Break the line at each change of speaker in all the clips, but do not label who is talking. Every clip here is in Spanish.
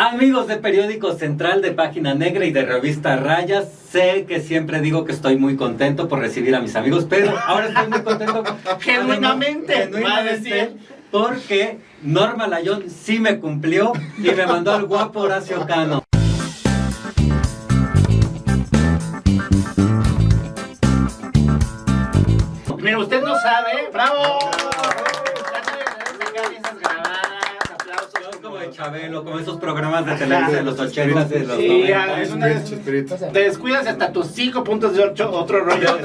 Amigos de Periódico Central, de Página Negra y de Revista Rayas, sé que siempre digo que estoy muy contento por recibir a mis amigos, pero ahora estoy muy contento.
Genuinamente,
genuinamente,
decir.
porque Norma Layón sí me cumplió y me mandó al guapo Horacio Cano.
Mira, usted no sabe. ¡Bravo! Esas grabadas, aplausos.
Como de Chabelo, como esos programas de televisión de los 80 de los
Sí,
90.
es una. Te descuidas hasta tus cinco puntos de ocho, otro rollo.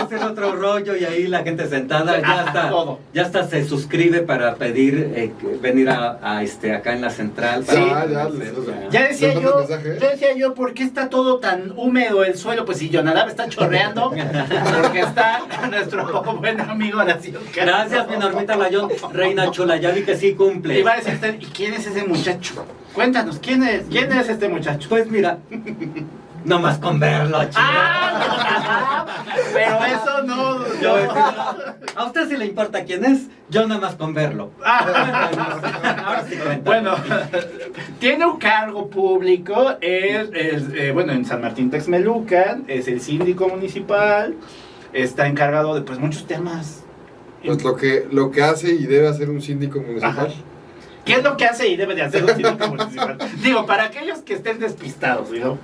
Hacer otro rollo y ahí la gente sentada ya está,
todo.
ya está se suscribe para pedir eh, venir a, a, este acá en la central.
Sí.
Ah, ya, les-
ya.
Decía
¿Les
yo, yo decía yo, ¿por qué está todo tan húmedo el suelo? Pues si Jonadab está chorreando, porque está nuestro buen amigo Horacio.
Gracias, mi Normita Layón, reina chula, ya vi que sí cumple.
Y va a decir usted, ¿y quién es ese muchacho? Cuéntanos, ¿quién es, quién es este muchacho?
Pues mira, nomás con verlo, chico.
¡Ah! Pero eso no.
Yo a
no.
decir, a usted si le importa quién es, yo nada más con verlo.
Ah.
Ahora sí.
Bueno, tiene un cargo público, es, es, eh, bueno, en San Martín Texmelucan, es el síndico municipal, está encargado de pues muchos temas.
Pues lo que, lo que hace y debe hacer un síndico
Ajá. ¿Qué es lo que hace y debe de hacer un síndico municipal? Digo, para aquellos que estén despistados, digamos.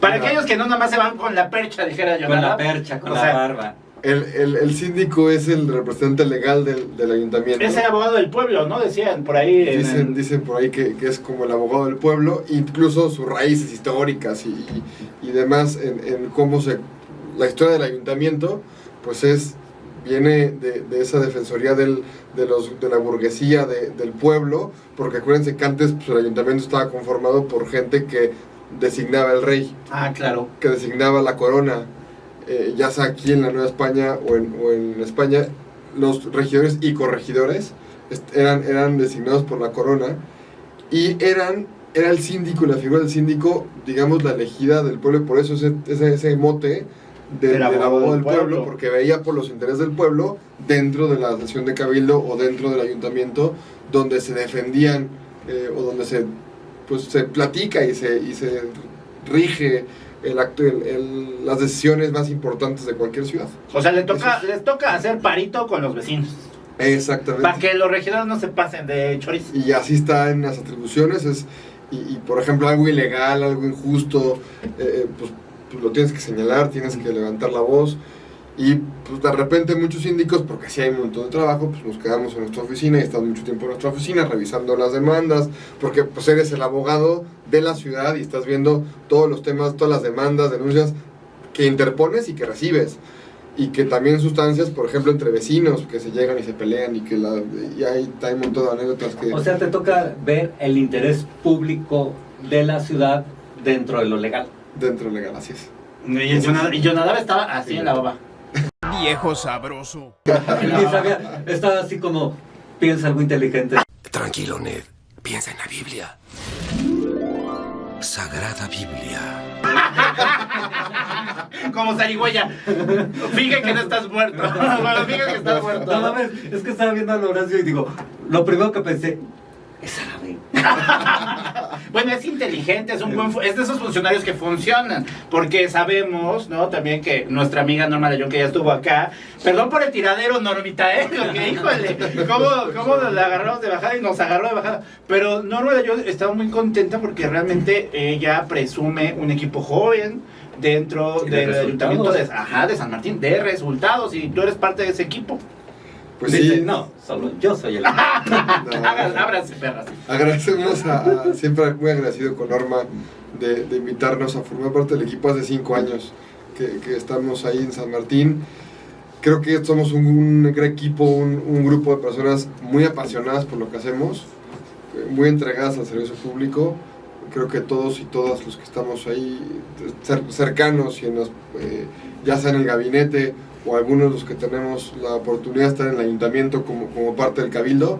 Para aquellos que no nada más se van con la percha, dijera yo.
Con la percha, con
O
la
sea,
barba.
El, el, el síndico es el representante legal del, del ayuntamiento.
Es el abogado del pueblo, ¿no? Decían por ahí. en
Dicen,
el-
dicen por ahí que, que es como el abogado del pueblo, incluso sus raíces históricas y, y- y demás en, en cómo se... La historia del ayuntamiento, pues es viene de, de esa defensoría del, de, los, de la burguesía de- del pueblo, porque acuérdense que antes pues, el ayuntamiento estaba conformado por gente que designaba el rey,
Ah, claro.
que designaba la corona, eh, ya sea aquí en la Nueva España o en, o en España, los regidores y corregidores eran, eran designados por la corona y eran, era el síndico, la figura del síndico, digamos, la elegida del pueblo, por eso ese, ese, ese mote
Del
del
abogado
abogado
del
del pueblo,
pueblo.
porque veía por los intereses del pueblo dentro de la sesión de cabildo o dentro del ayuntamiento donde se defendían eh, o donde se, pues, se platica y se, y se rige el acto, el- el- las decisiones más importantes de cualquier ciudad.
O sea, le toca, les toca hacer parito con los vecinos.
Exactamente.
Para que los regidores no se pasen de chorizo.
Y así está en las atribuciones. Es, y, y, por ejemplo, algo ilegal, algo injusto, eh, pues, pues lo tienes que señalar, tienes que levantar la voz. Y pues de repente muchos síndicos, porque si hay un montón de trabajo, pues nos quedamos en nuestra oficina y estamos mucho tiempo en nuestra oficina revisando las demandas, porque pues eres el abogado de la ciudad y estás viendo todos los temas, todas las demandas, denuncias que interpones y que recibes. Y que también sustancias, por ejemplo, entre vecinos, que se llegan y se pelean y que la, y hay, hay un montón de anécdotas que...
O sea, te toca ver el interés público de la ciudad dentro de lo legal.
Dentro legal, así es.
Y Jonadab, y Jonadab estaba así en la baba.
Viejo sabroso.
Sabía, estaba así como, piensa algo inteligente.
Tranquilo, Ned. Piensa en la Biblia. Sagrada Biblia.
Como zarigüeya. Fíjate que no estás muerto. Bueno, fíjate que estás muerto.
No mames, es que estaba viendo a Horacio y digo, lo primero que pensé, es árabe.
Bueno, es inteligente, es un buen es de esos funcionarios que funcionan, porque sabemos, ¿no? También que nuestra amiga Norma León, que ya estuvo acá, perdón por el tiradero, Normita, ¿eh? Porque, híjole, ¿cómo, cómo la agarramos de bajada y nos agarró de bajada? Pero Norma León estaba muy contenta porque realmente ella presume un equipo joven dentro
Y de
del ayuntamiento de, ajá, de San Martín, de resultados, y tú eres parte de ese equipo.
Pues
Dice,
sí,
no, solo yo soy el...
Ábranse, perras.
agradecemos a, a- siempre muy agradecido con Norma de, de invitarnos a formar parte del equipo hace cinco años que, que estamos ahí en San Martín. Creo que somos un, un gran equipo, un, un grupo de personas muy apasionadas por lo que hacemos, eh, muy entregadas al servicio público. Creo que todos y todas los que estamos ahí cer- cercanos y en los, eh, ya sea en el gabinete o algunos de los que tenemos la oportunidad de estar en el ayuntamiento como, como parte del cabildo,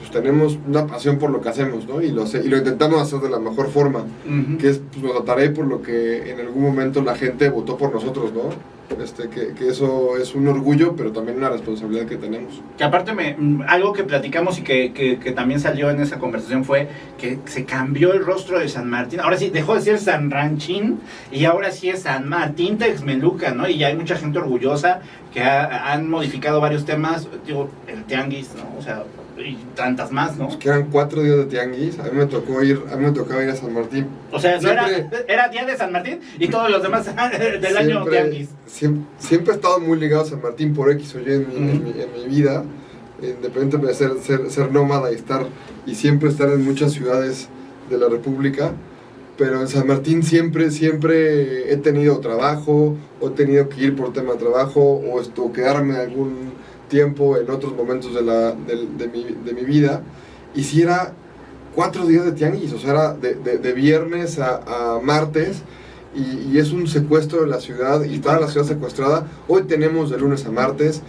pues tenemos una pasión por lo que hacemos, ¿no? Y lo, y lo intentamos hacer de la mejor forma,
Ujú.
que es, pues nos trataré por lo que en algún momento la gente votó por nosotros, ¿no? Este, que, que eso es un orgullo, pero también una responsabilidad que tenemos.
Que aparte, me, mm, algo que platicamos y que, que- que también salió en esa conversación fue que se cambió el rostro de San Martín. Ahora sí, dejó de ser San Ranchín y ahora sí es San Martín Texmeluca, ¿no? Y ya hay mucha gente orgullosa que ha- han modificado varios temas, digo, el tianguis, ¿no? O sea, y tantas más, ¿no?
Pues quedan cuatro días de tianguis, a mí me tocó ir, a mí me tocaba ir a San Martín.
O sea, era, día de San Martín y todos los demás del año tianguis.
Siempre, siempre he estado muy ligado a San Martín por X o Y en mi, en mi- en mi vida, independientemente de ser, ser, ser nómada y estar y siempre estar en muchas ciudades de la República. Pero en San Martín siempre, siempre he tenido trabajo, o he tenido que ir por tema de trabajo, o esto, quedarme algún tiempo en otros momentos de, la, de, mi, de mi vida. Y si era cuatro días de tianguis, o sea, era de, viernes a, a martes, y, y es un secuestro de la ciudad, y toda la ciudad secuestrada. Hoy tenemos de lunes a martes.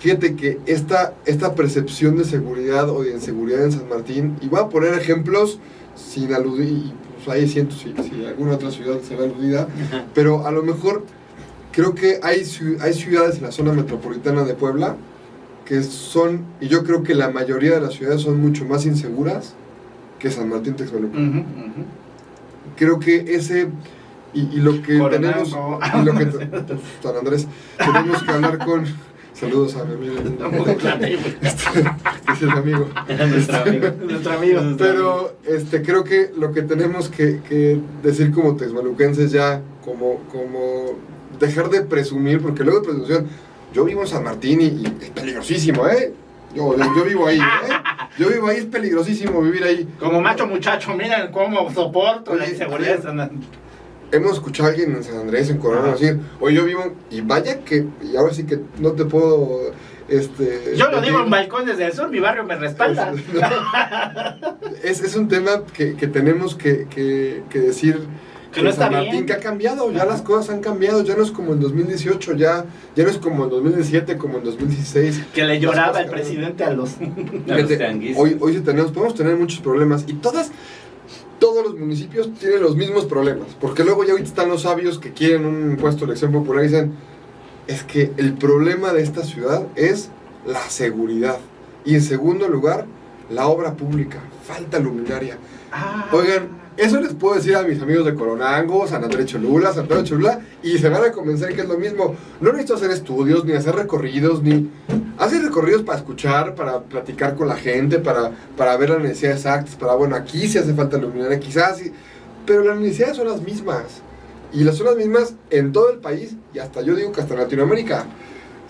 Fíjate que esta, esta percepción de seguridad o de inseguridad en San Martín, y voy a poner ejemplos sin aludir, pues ahí siento si, si alguna otra ciudad se ve aludida, pero a lo mejor creo que hay, hay ciudades en la zona metropolitana de Puebla que son, y yo creo que la mayoría de las ciudades son mucho más inseguras que San Martín Texmelucan.
Ujú, ujú.
Creo que ese, y, y lo que
Coronado.
tenemos, y lo que, San Andrés, tenemos que hablar con, saludos a mi amigo, ese es mi amigo.
Nuestro amigo.
Nuestro amigo.
Pero este, creo que lo que tenemos que, que decir como texmeluquenses ya, como, como dejar de presumir, porque luego de presunción, yo vivo en San Martín y, y es peligrosísimo, ¿eh? Yo, yo, vivo ahí, ¿eh? Yo vivo ahí, es peligrosísimo vivir ahí.
Como macho muchacho, miren cómo soporto la inseguridad. de San Andrés.
Hemos escuchado a alguien en San Andrés, en Coronado,
Ajá.
decir, oye, yo vivo, y vaya que, y ahora sí que no te puedo, este...
Yo lo digo en
decir-
balcón desde el sur, mi barrio me respalda.
Es, es un tema que, que tenemos que, que- que decir
Que no está
Martín
bien.
que ha cambiado, ya las cosas han cambiado, ya no es como en 2018, ya, ya no es como en 2017, como en 2016.
Que le lloraba el presidente a los.
A los
hoy, hoy sí tenemos, podemos tener muchos problemas y todas, todos los municipios tienen los mismos problemas, porque luego ya ahorita están los sabios que quieren un impuesto de elección popular y dicen, es que el problema de esta ciudad es la seguridad y en segundo lugar, la obra pública, falta luminaria.
Ah.
Oigan, eso les puedo decir a mis amigos de Coronango, San Andrés Cholula, San Pedro Cholula, y se van a convencer que es lo mismo. No necesito hacer estudios, ni hacer recorridos, ni hacer recorridos para escuchar, para platicar con la gente, para, para ver las necesidades exactas, para, bueno, aquí sí hace falta luminaria, quizás, sí, pero las necesidades son las mismas. Y las son las mismas en todo el país, y hasta yo digo que hasta en Latinoamérica.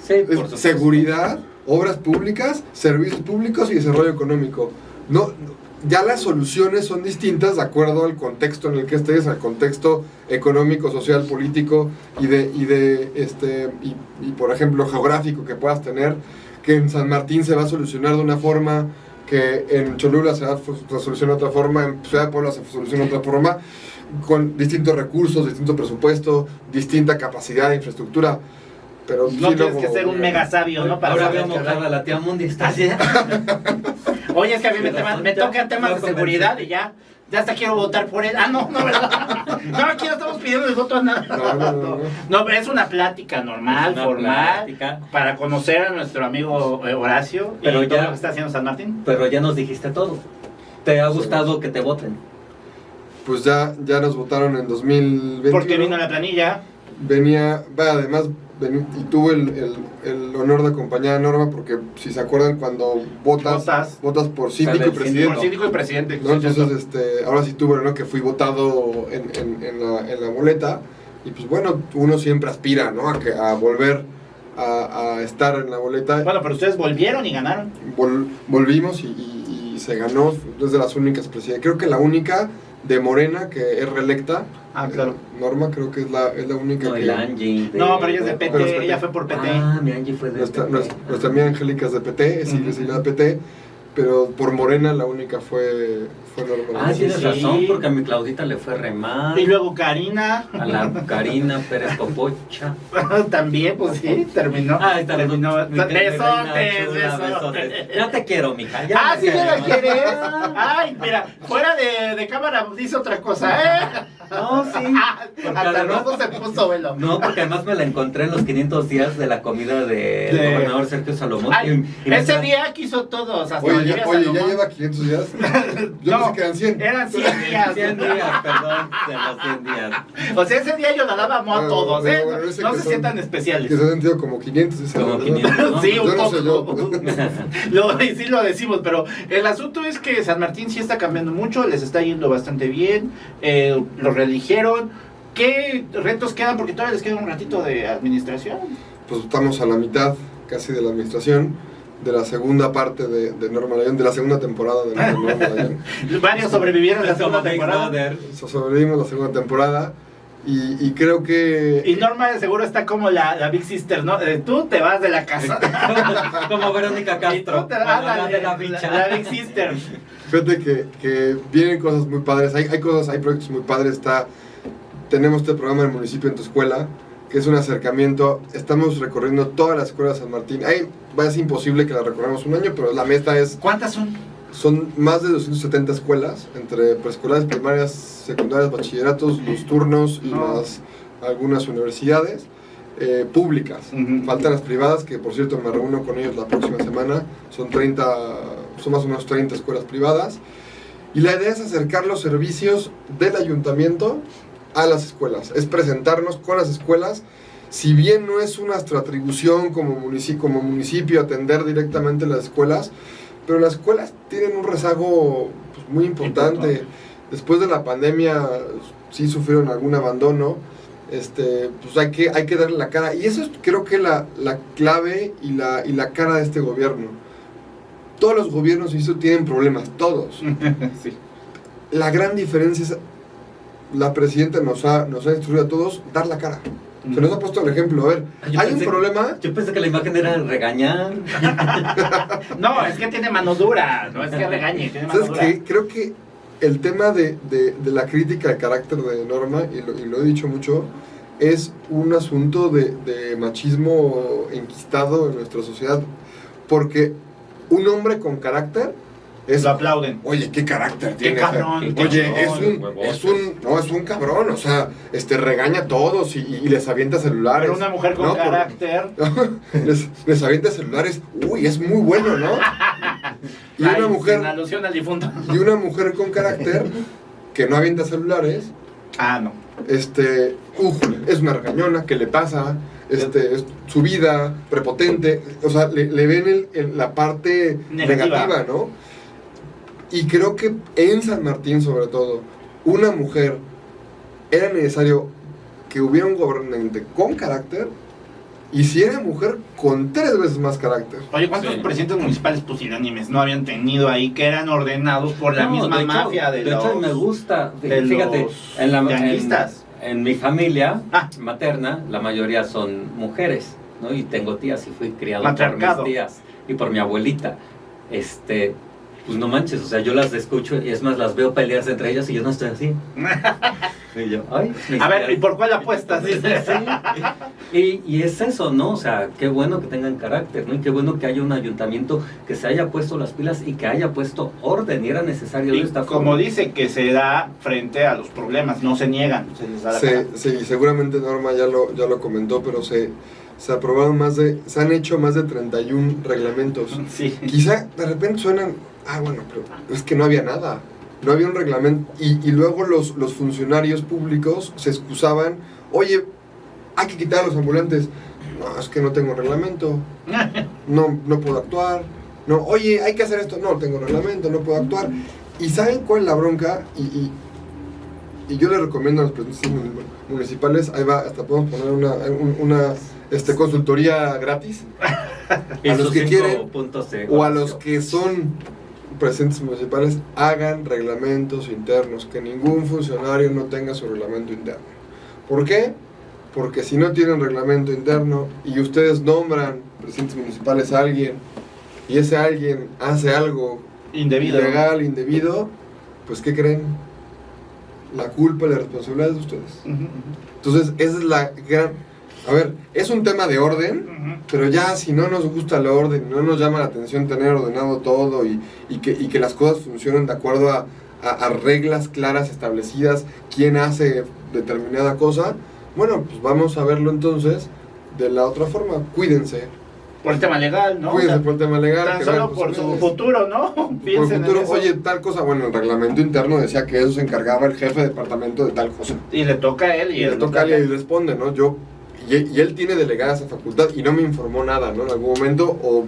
Sí, por
seguridad, obras públicas, servicios públicos y desarrollo económico. No, no- ya las soluciones son distintas de acuerdo al contexto en el que estés, al contexto económico, social, político y de, y de este y, y, por ejemplo geográfico que puedas tener, que en San Martín se va a solucionar de una forma, que en Cholula se va a a solucionar de otra forma, en Ciudad de Puebla se soluciona de otra forma, con distintos recursos, distinto presupuesto, distinta capacidad de infraestructura. Pero
No
sí,
tienes
luego-
que ser un mega sabio, ¿no? Para
Ahora mojada
hablar.
la tía Mundi. Está así.
Oye, es que a mí me,
Pero
tema-
ya-
me tocan temas de seguridad y ya. Ya hasta quiero votar por él. Ah, no, no, ¿verdad? No, aquí no estamos pidiendo el voto a nada.
No, no, no, no.
Pero es una plática normal,
Una
formal,
plática.
para conocer a nuestro amigo eh, Horacio
Pero
y todo
ya-
lo que está haciendo San Martín.
Pero ya nos dijiste todo. ¿Te ha gustado que te voten?
Pues ya, ya nos votaron en 2021.
Porque vino la planilla.
Venía, va, además, y tuve el, el- el honor de acompañar a Norma, porque si se acuerdan, cuando votas,
Votas.
votas por síndico y
el
presidente.
Por síndico y presidente.
¿no? Entonces, este, ahora sí tuve, ¿no? Que fui votado en, en- en la, en la boleta. Y pues bueno, uno siempre aspira, ¿no? A, que, a volver a, a estar en la boleta.
Bueno, pero ustedes volvieron y ganaron.
Vol- volvimos y, y- y se ganó. Es de las únicas presidentes. Creo que la única de Morena que es reelecta.
Ah, claro.
Norma, creo que es la, es la única
No,
que.
el Angie. de-
No, pero ella es de
Pero es
PT, ella fue por PT.
Ah, mi Angie fue de
Nuestra,
PT.
nuestra, nuestra amiga Angélica es de PT, sigue
Ujú.
sigue de PT, pero por Morena la única fue, fue Norma
Ah, tienes
sí.
razón, porque a mi Claudita le fue re mal.
Y luego Karina,
A la Karina Pérez Popocha.
también, pues sí, terminó.
Ay, está
terminó. Besotes, besotes.
Ya te quiero, mija. Ya
Ah, sí me la
quieres.
quieres. Ay, mira, fuera de, de cámara dice otra cosa, ¿eh?
No, sí.
Hasta
además-
rojo se puso velo.
No, porque además me la encontré en los 500 días de la comida del
De-
gobernador Sergio Salomón.
Ay,
y- y me
ese día quiso todos, hasta
Oye, ya, oye, ya lleva 500 días. Yo
No,
pensé que eran 100.
Eran 100 días.
100 días, perdón, de los 100 días.
O sea, ese día yo la daba amo a todos, ¿eh?
bueno,
No
que
se
son-
sientan
Que
especiales.
se han sentido como 500. dice
Como
la verdad.
500, ¿no?
Sí, un
Yo no sé
poco.
yo.
Lo, y sí lo decimos, pero el asunto es que San Martín sí está cambiando mucho, les está yendo bastante bien, eh, lo reeligieron. ¿Qué retos quedan? Porque todavía les queda un ratito de administración.
Pues estamos a la mitad casi de la administración de la segunda parte de, de Norma Layón, de la segunda temporada de Norma Layón.
Varios sobrevivieron la segunda temporada.
Sobrevivimos la segunda temporada y, y creo que
Y Norma de seguro está como la, la Big Sister, ¿no? Eh, tú te vas de la casa.
Como Verónica
Y tú
Castro.
te vas
la de la
la, la Big Sister.
fíjate que, que vienen cosas muy padres, hay, hay cosas, hay proyectos muy padres, está, tenemos este programa del municipio en tu escuela, que es un acercamiento, estamos recorriendo todas las escuelas de San Martín, hay, va a ser imposible que la recorramos un año, pero la meta es,
¿Cuántas son?
Son más de 270 escuelas, entre preescolares, primarias, secundarias, bachilleratos, los turnos y más algunas universidades eh, públicas. Faltan las privadas, que por cierto me reúno con ellos la próxima semana. Son 30, son más o menos 30 escuelas privadas. Y la idea es acercar los servicios del ayuntamiento a las escuelas. Es presentarnos con las escuelas. Si bien no es nuestra atribución como municipio, como municipio atender directamente las escuelas, pero las escuelas tienen un rezago pues, muy importante.
Importante.
Después de la pandemia sí sufrieron algún abandono este, pues hay que, hay que darle la cara. Y eso es creo que la, la clave y la, y la cara de este gobierno. Todos los gobiernos eso tienen problemas, todos.
sí.
La gran diferencia es, la presidenta nos ha, nos ha instruido a todos dar la cara. Se nos ha puesto el ejemplo. A ver,
Yo
hay
pensé-
un problema.
Yo pensé que la imagen era regañar.
No, es que tiene mano dura, no es que regañe, tiene mano
¿Sabes
dura.
qué? Creo que el tema de, de- de la crítica al carácter de Norma, y lo, y lo he dicho mucho, es un asunto de, de machismo enquistado en nuestra sociedad. Porque un hombre con carácter es...
Lo aplauden.
Oye, qué carácter
Qué
tiene.
cabrón.
qué
Oye,
cabrón,
es un, es un, no, es un cabrón, o sea, este regaña a todos y, y les avienta celulares.
Pero una mujer con
No, por-
carácter.
les, les avienta celulares, uy, es muy bueno, ¿no? Y
Ay,
una mujer,
alusión al difunto.
y una mujer con carácter que no avienta celulares,
Ah, no.
este, uf, es una regañona, ¿qué le pasa? Este, es su vida, prepotente, o sea, le, le ven el- el- la parte
Negativa.
negativa, ¿no? Y creo que en San Martín, sobre todo, una mujer, era necesario que hubiera un gobernante con carácter, y si era mujer, con tres veces más carácter.
Oye, ¿cuántos
Sí.
presidentes municipales pusilánimes no habían tenido ahí que eran ordenados por la
No,
misma
de hecho-
mafia de,
de
los...
hecho, me gusta.
de
Fíjate,
los
en, la, en, mi familia
Ah.
materna, la mayoría son mujeres, ¿no? Y tengo tías y fui criado por mis tías y por mi abuelita. Este, pues no manches, o sea, yo las escucho y es más, las veo pelearse entre ellas y yo no estoy así. Y yo, ay,
A ver. ¿y por cuál apuestas?
Y, y es eso, ¿no? O sea, qué bueno que tengan carácter, ¿no? Y qué bueno que haya un ayuntamiento que se haya puesto las pilas y que haya puesto orden, y era necesario de
Y
esta
como
forma.
dice que se da frente a los problemas, no se niegan, se les da la cara.
Se, sí, seguramente Norma ya lo, ya lo comentó, pero se, se aprobaron más de, se han hecho más de 31 reglamentos.
Sí.
Quizá de repente suenan, ah, bueno, pero es que no había nada. No había un reglamento. Y, y luego los, los funcionarios públicos se excusaban, oye, hay que quitar a los ambulantes. No, es que no tengo reglamento. No, no puedo actuar. No, oye, hay que hacer esto. No, tengo reglamento, no puedo actuar. ¿Y saben cuál es la bronca? Y, y, y yo les recomiendo a los presidentes mun- municipales, ahí va, hasta podemos poner una, un- una este, consultoría gratis. A los que quieren, o a los que son presidentes municipales hagan reglamentos internos, que ningún funcionario no tenga su reglamento interno. ¿Por qué? Porque si no tienen reglamento interno y ustedes nombran presidentes municipales a alguien y ese alguien hace algo
Indebido.
ilegal, indebido, pues ¿qué creen? La culpa y la responsabilidad es de ustedes. Entonces, esa es la gran... A ver, es un tema de orden, pero ya si no nos gusta el orden, no nos llama la atención tener ordenado todo y, y que, y que las cosas funcionen de acuerdo a, a- a reglas claras establecidas, quién hace determinada cosa, bueno, pues vamos a verlo entonces de la otra forma. Cuídense,
Por el tema legal, ¿no? O
cuídense
sea,
por el tema legal.
tan
que
solo
vean
por su futuro, ¿no?
Por el futuro, oye, tal cosa, bueno, el reglamento interno decía que eso se encargaba el jefe de departamento de tal cosa.
Y le toca a él y,
Y le toca a él y responde, ¿no? Yo, y, y él tiene delegada esa facultad y no me informó nada, ¿no? En algún momento, o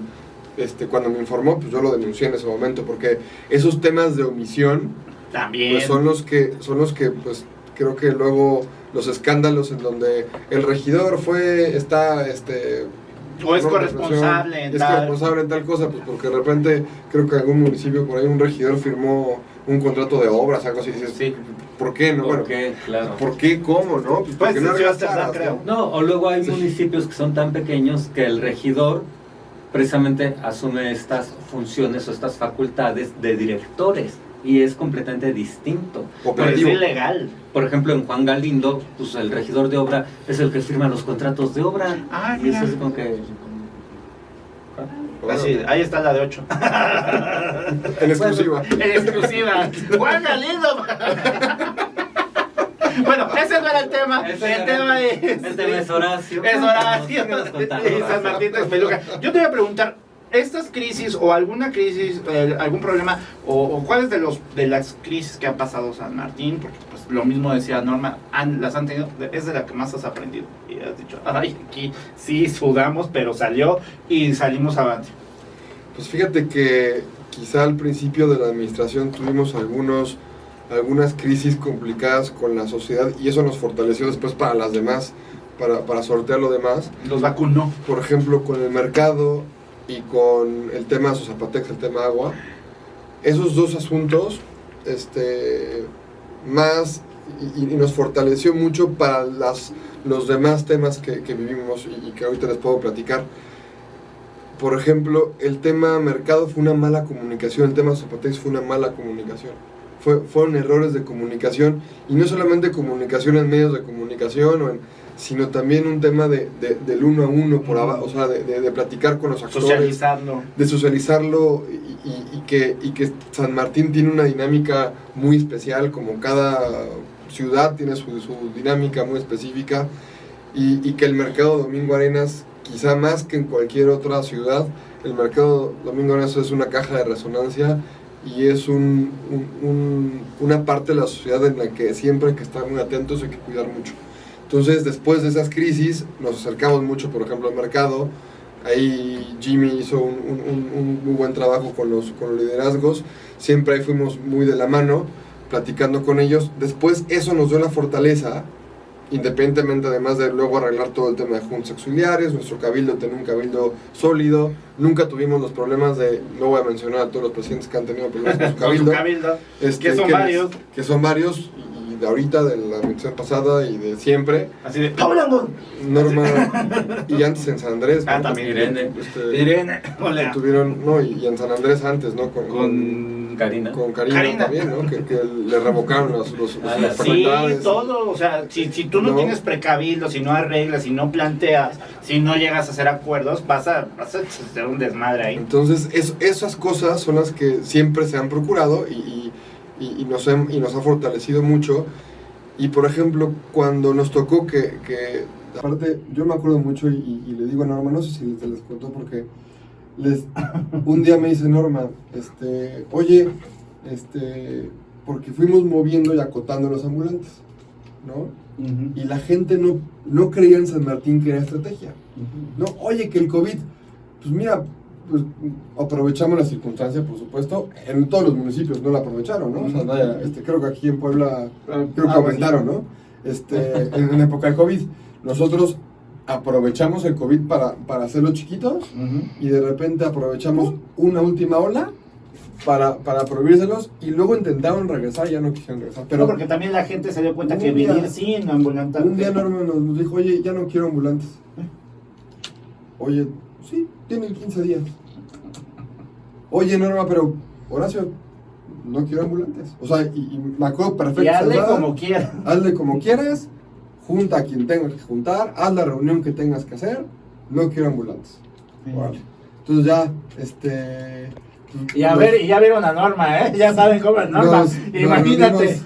este, cuando me informó, pues yo lo denuncié en ese momento, porque esos temas de omisión,
También.
pues son los que, son los que, pues, creo que luego los escándalos en donde el regidor fue, está, este...
o es corresponsable en
es
tal.
corresponsable en tal cosa, pues porque de repente creo que algún municipio por ahí un regidor firmó un contrato de obras, algo así, dices,
Sí.
¿Por qué? No,
¿Por
bueno,
qué? Claro.
¿por qué? ¿Cómo? ¿No? Pues porque
Pues,
no
creo.
¿no?
No, o luego hay
Sí.
municipios que son tan pequeños que el regidor precisamente asume estas funciones o estas facultades de directores y es completamente distinto.
Pero es
Operativo.
ilegal.
Por ejemplo, en Juan Galindo, pues el regidor de obra es el que firma los contratos de obra.
Ah,
y eso es como que...
Así, ahí está la de 8.
En exclusiva.
En exclusiva. Juan Galindo. bueno, ese no era el tema.
Ese
el tema
el-
es.
el tema es Horacio.
Es Horacio. Y San. Martín Texmelucan. Yo te voy a preguntar. Estas crisis o alguna crisis, eh, algún problema, o, o cuáles de los de las crisis que ha pasado San Martín, porque pues lo mismo decía Norma, han- las han tenido, es de la que más has aprendido. Y has dicho, ay, aquí sí sudamos, pero salió y salimos avante.
Pues fíjate que quizá al principio de la administración tuvimos algunos, algunas crisis complicadas con la sociedad y eso nos fortaleció después para las demás, para, para sortear lo demás.
Los vacunó.
Por ejemplo, con el mercado y con el tema Zapatex, el tema agua. Esos dos asuntos, este, más y, nos fortaleció mucho para las, los demás temas que, vivimos y, y que ahorita les puedo platicar. Por ejemplo, el tema mercado fue una mala comunicación, el tema Zapatex fue una mala comunicación. Fue, fueron errores de comunicación y no solamente comunicación en medios de comunicación, o en- sino también un tema de, de- del uno a uno, por abajo, o sea, de, de- de platicar con los actores
Socializarlo.
de socializarlo y, y- y que, y que San Martín tiene una dinámica muy especial, como cada ciudad tiene su, su dinámica muy específica, y, y que el mercado Domingo Arenas, quizá más que en cualquier otra ciudad, el mercado Domingo Arenas es una caja de resonancia y es un, un- un- una parte de la sociedad en la que siempre hay que estar muy atentos y hay que cuidar mucho. Entonces, después de esas crisis, nos acercamos mucho, por ejemplo, al mercado, Ahí Jimmy hizo un, un- un- muy buen trabajo con los, con los liderazgos. Siempre ahí fuimos muy de la mano, platicando con ellos. Después eso nos dio la fortaleza, independientemente además de luego arreglar todo el tema de juntas auxiliares, nuestro cabildo tenía un cabildo sólido. Nunca tuvimos los problemas de, no voy a mencionar a todos los presidentes que han tenido problemas con su
Con su
cabildo. este,
que son
les-
varios.
que son varios, de ahorita, de la administración pasada y de siempre.
Así de. ¡Hablando!
Norma y antes en San Andrés.
Ah, también.
Irene.
Este,
Irene. Hola.
tuvieron, no, y, y en San Andrés antes, ¿no? Con, con,
Karina.
con Karina,
Karina.
también, ¿no? Que, que le revocaron los, los,
Ah,
las
sí,
todo, o sea, si, si tú no,
No.
tienes precabildo, si no arreglas, si no planteas, si no llegas a hacer acuerdos, vas a, vas a hacer un desmadre ahí.
Entonces, es- esas cosas son las que siempre se han procurado y, y, y- y nos, y nos ha fortalecido mucho. Y por ejemplo, cuando nos tocó que, que aparte, yo me acuerdo mucho y, y- y le digo a Norma, no sé si te les contó porque les, un día me dice Norma, este, oye, este, porque fuimos moviendo y acotando los ambulantes, ¿no? Y la gente no, no creía en San Martín que era estrategia. No, oye, que el COVID, pues mira, pues aprovechamos la circunstancia, por supuesto. En todos los municipios no la aprovecharon, ¿no? O sea, vaya, este, creo que aquí en Puebla, creo que
Ah,
aumentaron, ¿no? Este, en, en época de COVID. Nosotros aprovechamos el COVID para, para hacerlo chiquitos y de repente aprovechamos una última ola para, para prohibírselos y luego intentaron regresar y ya no quisieron regresar.
Pero
Pero
porque también la gente se dio cuenta que
día-
vivir sin ambulante.
un día Norma nos dijo, oye, ya no quiero ambulantes. Oye, sí, tienen 15 días. Oye Norma, pero Horacio, no quiero ambulantes. O sea, y, y me acuerdo perfecto.
Y hazle
¿verdad?
como quieras.
hazle como quieras, junta a quien tengas que juntar, haz la reunión que tengas que hacer, no quiero ambulantes. Órale. Entonces ya, este...
Y a
nos-
ver, y ya vieron a Norma, ¿eh? Ya saben cómo es Norma.
nos-
Imagínate.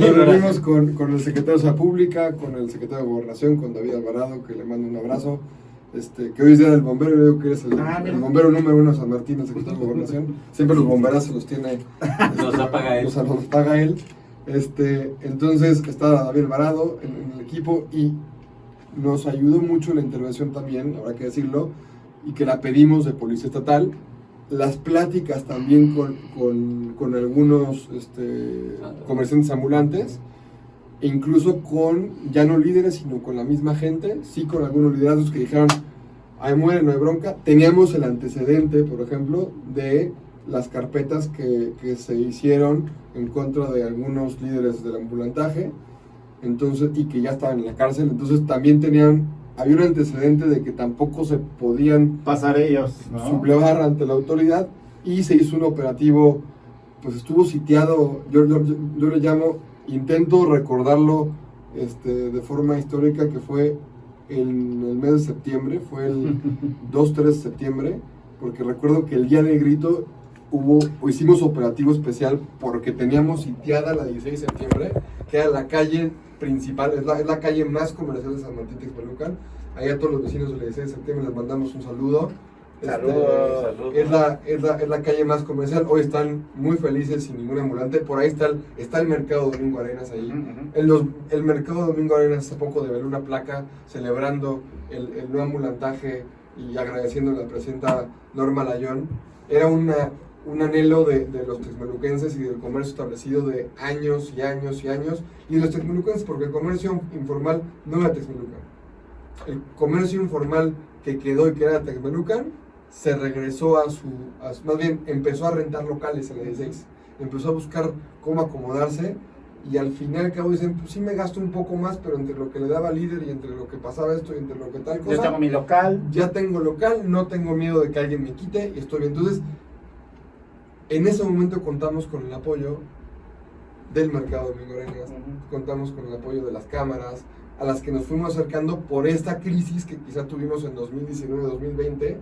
Nos reunimos con, con el secretario de Pública, con el secretario de Gobernación, con David Alvarado, que le mando un abrazo. Este, que hoy es día del bombero, yo digo que eres el,
Ah,
el bombero número uno de San Martín, el secretario de Gobernación. Siempre los bomberazos los tiene
Los apaga él.
los paga él. Este, entonces está David Alvarado en, en el equipo y nos ayudó mucho la intervención también, habrá que decirlo, y que la pedimos de Policía Estatal. Las pláticas también con, con, con algunos este, comerciantes ambulantes, e incluso con ya no líderes, sino con la misma gente, sí con algunos liderazgos que dijeron, ahí muere, no hay bronca. Teníamos el antecedente, por ejemplo, de las carpetas que, que se hicieron en contra de algunos líderes del ambulantaje, entonces, y que ya estaban en la cárcel, entonces también tenían, había un antecedente de que tampoco se podían
Pasar ellos, ¿no?
sublevar ante la autoridad y se hizo un operativo, pues estuvo sitiado, yo, yo- yo- yo le llamo, intento recordarlo este, de forma histórica que fue en el mes de septiembre, fue el 2-3 de septiembre, porque recuerdo que el día del grito hubo, o hicimos operativo especial porque teníamos sitiada la 16 de septiembre, que era la calle principal, es la, es la calle más comercial de San Martín Texmelucan. Ahí a todos los vecinos del 16 de septiembre les mandamos un saludo. Este,
Saludos.
Saludos.
es la, es, la, es la calle más comercial. Hoy están muy felices sin ningún ambulante. Por ahí está el, está el mercado Domingo Arenas ahí.
Ujú, ujú.
En los- el mercado Domingo Arenas hace poco develó una placa celebrando el, el no ambulantaje y agradeciendo a la presidenta Norma Layón. Era una, un anhelo de, de los texmeluquenses y del comercio establecido de años y años y años. Y de los texmeluquenses porque el comercio informal no era texmelucan. El comercio informal que quedó y que era texmelucan se regresó a su, a más bien empezó a rentar locales en la 16, empezó a buscar cómo acomodarse y al final al cabo dicen, pues sí me gasto un poco más, pero entre lo que le daba líder y entre lo que pasaba esto y entre lo que tal cosa,
Yo tengo mi local.
ya tengo local, no tengo miedo de que alguien me quite y estoy bien. Entonces, en ese momento contamos con el apoyo del mercado
Ujú.
contamos con el apoyo de las cámaras, a las que nos fuimos acercando por esta crisis que quizá tuvimos en 2019-2020,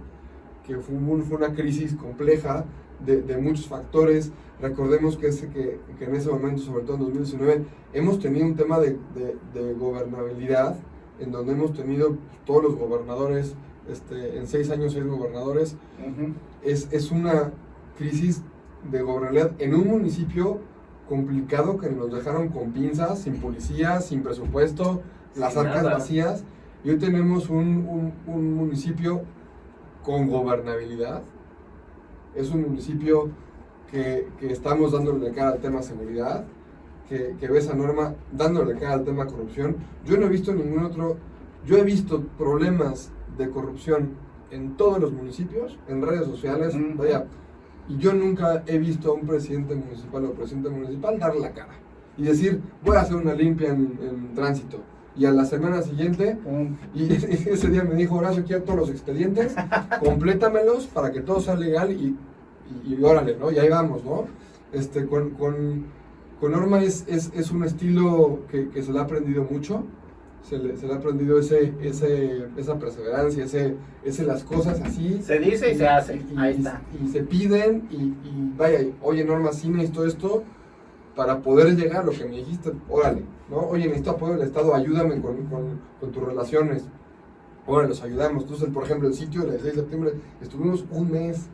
que fue, un- fue una crisis compleja de, de muchos factores. Recordemos que, ese, que, que en ese momento, sobre todo en 2019, hemos tenido un tema de, de- de gobernabilidad, en donde hemos tenido todos los gobernadores, este, en seis años seis gobernadores,
Ujú.
es, es una crisis de gobernabilidad en un municipio complicado que nos dejaron con pinzas, sin policía, sin presupuesto, las
Sin
arcas
nada.
vacías. Y hoy tenemos un, un- un municipio con gobernabilidad. Es un municipio que, que estamos dándole cara al tema seguridad, que, que ve esa norma dándole cara al tema corrupción. Yo no he visto ningún otro, yo he visto problemas de corrupción en todos los municipios, en redes sociales, vaya, y yo nunca he visto a un presidente municipal o presidente municipal dar la cara y decir, voy a hacer una limpia en, en tránsito. Y a la semana siguiente,
Un-
y ese día me dijo, Horacio, quiero todos los expedientes, complétamelos para que todo sea legal y, y, y órale, ¿no? Y ahí vamos, ¿no? Este, con, con, con Norma es, es, es un estilo que, que se le ha aprendido mucho, se le, se le ha aprendido ese, ese, esa perseverancia, ese, ese las cosas así.
Se dice y se hace.
Y-
Ahí está.
Y se piden y, vaya, oye Norma, sí necesito esto para poder llegar a lo que me dijiste, órale, ¿no? Oye, necesito apoyo del Estado, ayúdame con, con, tus relaciones. Órale, los ayudamos. Entonces, por ejemplo, el sitio del 6 de septiembre, estuvimos un mes,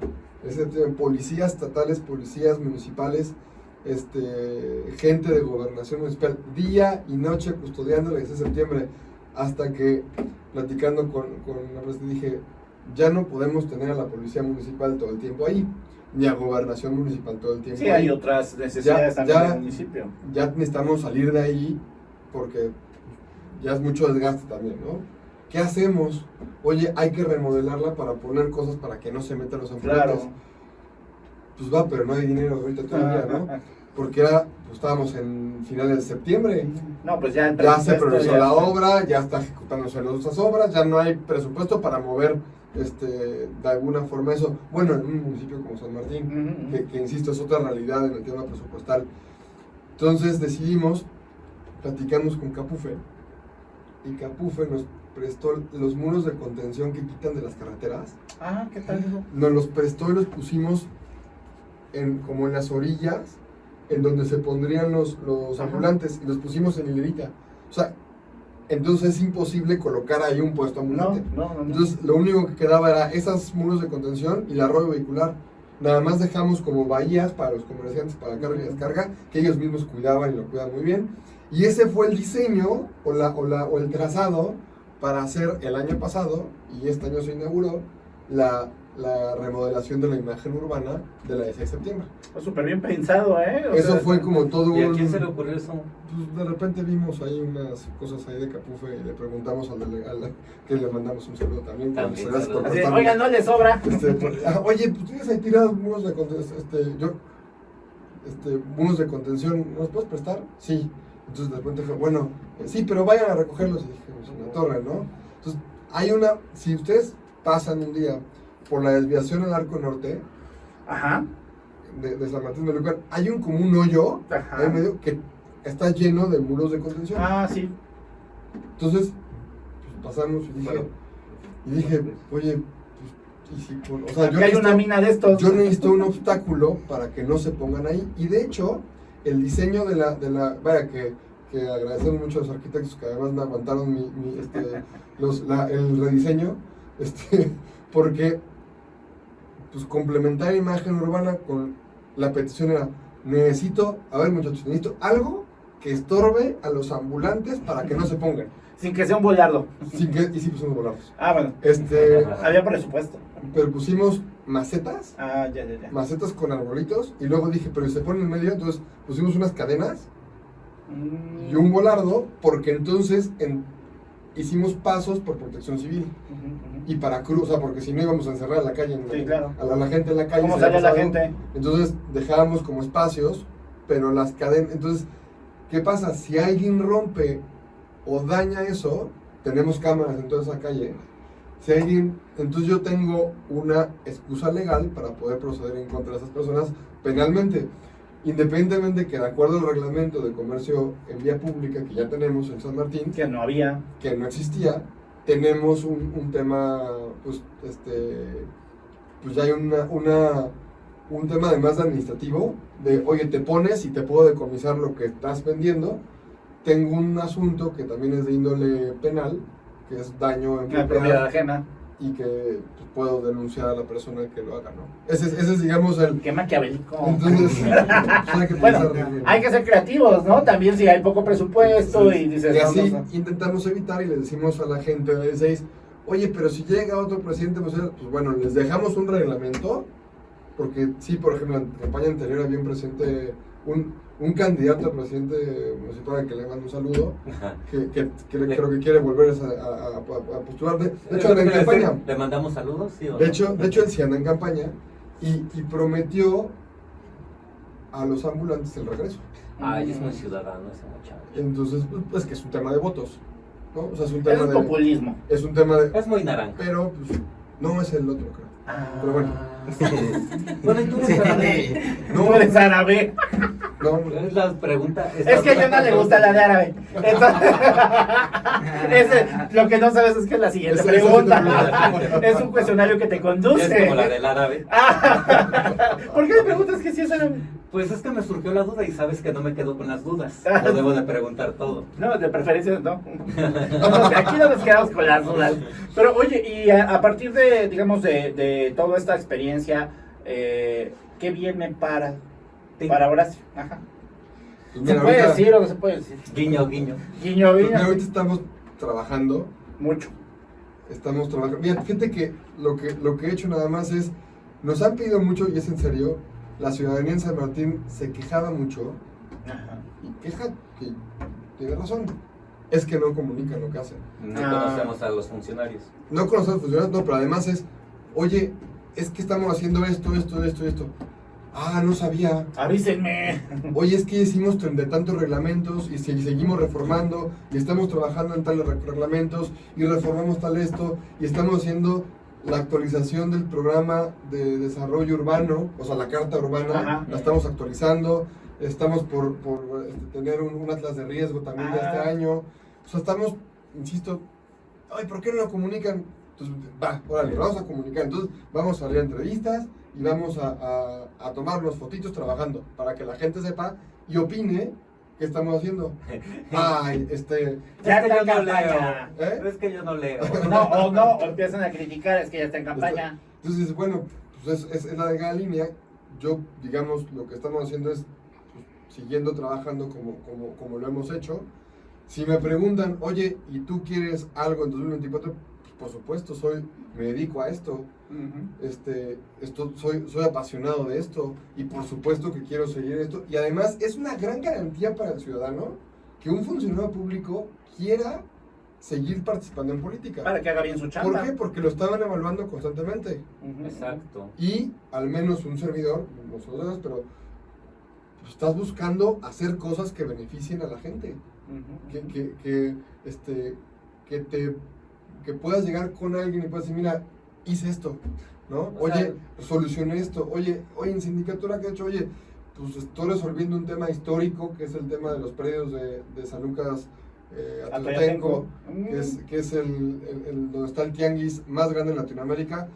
ese, policías estatales, policías municipales, este, gente de gobernación municipal, día y noche custodiando el 6 de septiembre, hasta que platicando con, con la presidenta dije, ya no podemos tener a la policía municipal todo el tiempo ahí, ni a gobernación municipal todo el tiempo
Sí, hay otras necesidades
Ya-
también
ya-
del municipio.
Ya necesitamos salir de ahí porque ya es mucho desgaste también, ¿no? ¿Qué hacemos? Oye, hay que remodelarla para poner cosas para que no se metan los ambulantes.
Claro.
Pues va, pero no hay dinero ahorita todavía, ¿no? Porque era, pues estábamos en finales de septiembre.
No, pues ya
Ya se priorizó la obra, ya está ejecutándose las otras obras, ya no hay presupuesto para mover este, de alguna forma eso. Bueno, en un municipio como San Martín,
ujú.
que, que, insisto, es otra realidad en el tema presupuestal. Entonces decidimos, platicamos con Capufe, y Capufe nos prestó los muros de contención que quitan de las carreteras,
Ah, ¿qué tal eso?
nos los prestó y los pusimos en, como en las orillas, en donde se pondrían los, los ambulantes, y los pusimos en hilerita. O sea, entonces es imposible colocar ahí un puesto ambulante.
no, no. no.
Entonces, lo único que quedaba era esos muros de contención y la arroyo vehicular. Nada más dejamos como bahías para los comerciantes para carga y descarga, que ellos mismos cuidaban y lo cuidan muy bien. Y ese fue el diseño o, la, o, la, o el trazado para hacer el año pasado, y este año se inauguró, la, la remodelación de la imagen urbana de la 16 de septiembre.
Fue súper bien pensado, ¿eh? O
Eso
sea,
fue como todo
¿Y a
un...
quién se le ocurrió eso?
Pues de repente vimos ahí unas cosas ahí de Capufe y le preguntamos al delegado, que le mandamos un saludo también.
También, saludos.
así. Oiga, no le sobra.
Este, por- ah, oye, pues tienes ahí tirados muros de contención, este, yo, este, muros de contención, ¿nos puedes prestar? Sí. Entonces de repente fue, bueno, eh, sí, pero vayan a recogerlos. Y dije, pues en la torre, ¿no? Entonces, hay una, si ustedes pasan un día por la desviación al arco norte
Ajá.
de, de San Martín de Lucan, hay un como un hoyo
Ajá.
en medio que está lleno de muros de contención.
Ah, sí.
Entonces, pues, pasamos y dije,
Bueno.
y dije, oye, pues, y si, o sea,
Aquí
yo
hay
necesito-
una mina de estos.
yo necesito un obstáculo para que no se pongan ahí. Y de hecho, el diseño de la, de la vaya que, que agradecemos mucho a los arquitectos que además me aguantaron mi, mi, este, los, la- el rediseño, este, porque pues complementar imagen urbana con la petición era, necesito, a ver muchachos, necesito algo que estorbe a los ambulantes para que no se pongan.
Sin que sea un bolardo.
Sin que, y sí pusimos volados.
Ah, bueno.
Este,
Había presupuesto.
pero pusimos macetas
Ah, ya, ya, ya.
macetas con arbolitos y luego dije, pero si se pone en medio, entonces pusimos unas cadenas
Mm.
y un volardo porque entonces en- hicimos pasos por protección civil y para cruz, o sea, porque si no íbamos a encerrar a la calle, en-
Sí, claro.
a, la, a la gente en la calle.
¿Cómo salía la gente?
Entonces dejábamos como espacios, pero las cadenas, entonces, ¿qué pasa? Si alguien rompe o daña eso, tenemos cámaras en toda esa calle. Si alguien, entonces yo tengo una excusa legal para poder proceder en contra de esas personas penalmente. Independientemente que de acuerdo al reglamento de comercio en vía pública que ya tenemos en San Martín,
Que no había.
que no existía, tenemos un, un tema, pues, este, pues ya hay una, una, un tema además de administrativo, de, oye, te pones y te puedo decomisar lo que estás vendiendo. Tengo un asunto que también es de índole penal, que es daño en
propiedad ajena.
y que puedo denunciar a la persona que lo haga, ¿no? Ese, es- ese es, digamos, el...
Qué maquiavélico.
Entonces, pues, hay que
Bueno,
pensar bien.
hay que ser creativos, ¿no? También si hay poco presupuesto y dices,
Y así
no, no.
intentamos evitar y le decimos a la gente de 6, oye, pero si llega otro presidente municipal, pues bueno, les dejamos un reglamento, porque sí, por ejemplo, en la campaña anterior había un presidente, un, un candidato a presidente municipal al que le mando un saludo, que, creo que quiere volver a, a, a- a postular. De, de hecho, anda en campaña.
¿Le mandamos saludos? Sí, o
De
no?
hecho, de hecho, él sí anda en campaña y, y prometió a los ambulantes el regreso.
Ay, es muy ciudadano ese muchacho.
Entonces, pues, pues que es un tema de votos, ¿no? O sea, es un tema
es
de...
populismo.
Es un tema de...
Es muy naranja.
Pero, pues, no es el otro, creo. Pero bueno.
Bueno, y tú no.
No eres árabe.
No,
Es la pregunta.
Es que a Yona le gusta la de árabe. Entonces, lo que no sabes es que es la siguiente pregunta. Es un cuestionario que te conduce.
Es como la del árabe.
Ah, ¿Por qué me preguntas que si es árabe?
Pues es que me surgió la duda y sabes que no me quedo con las dudas. No debo de preguntar todo.
No, de preferencia no. No, Aquí no nos quedamos con las dudas. Pero oye, y a, a partir de, digamos, de, de toda esta experiencia, eh, ¿qué viene para, para Horacio? Ajá.
pues
¿Se puede
ahorita,
decir o no se puede decir?
Guiño, guiño.
Guiño,
pues mira,
guiño.
ahorita estamos trabajando,
Mucho.
estamos trabajando. Mira, fíjate que lo, que lo que he hecho nada más es, nos han pedido mucho, y es en serio, la ciudadanía en San Martín se quejaba mucho,
Ajá.
y queja que tiene razón, es que no comunican lo que hacen.
No
Ah.
conocemos a los funcionarios.
No conocen a los funcionarios, no, pero además es, oye, es que estamos haciendo esto, esto, esto, esto. Ah, no sabía.
Avísenme.
Oye, es que hicimos de tantos reglamentos y se- seguimos reformando y estamos trabajando en tales re- reglamentos y reformamos tal esto y estamos haciendo la actualización del programa de desarrollo urbano, o sea, la carta urbana,
Ajá.
la estamos actualizando. Estamos por, por, este, tener un, un atlas de riesgo también de este
Ah.
año. O sea, estamos, insisto, ay, ¿por qué no lo comunican? Entonces, va, órale, vamos a comunicar. Entonces, vamos a a entrevistas y vamos a, a, a tomarnos fotitos trabajando para que la gente sepa y opine qué estamos haciendo. Ay, este,
Ya
es que
está
yo
en
no
campaña.
leo.
¿Eh?
Es que yo no leo.
No, o no, o empiezan a criticar, es que ya está en campaña.
Entonces dices, bueno, pues es, es, es la delgada línea. Yo, digamos, lo que estamos haciendo es pues, siguiendo trabajando como, como, como lo hemos hecho. Si me preguntan, oye, ¿y tú quieres algo en 2024? Pues, por supuesto, soy, me dedico a esto. Este, esto soy, soy apasionado de esto y por supuesto que quiero seguir esto. Y además es una gran garantía para el ciudadano que un funcionario público quiera seguir participando en política.
Para que haga bien su
¿Por
chamba.
qué? Porque lo estaban evaluando constantemente.
Exacto.
Y al menos un servidor, nosotros, pero pues, estás buscando hacer cosas que beneficien a la gente. Que, que, este, que, te, que puedas llegar con alguien y puedas decir, mira, hice esto, ¿no?
O sea-
Oye, solucioné esto. Oye, oye, en sindicatura que he hecho, oye, pues estoy resolviendo un tema histórico que es el tema de los predios de, de San Lucas eh, Atlatenco,
Mm.
que es, que es el, el- el- donde está el tianguis más grande en Latinoamérica.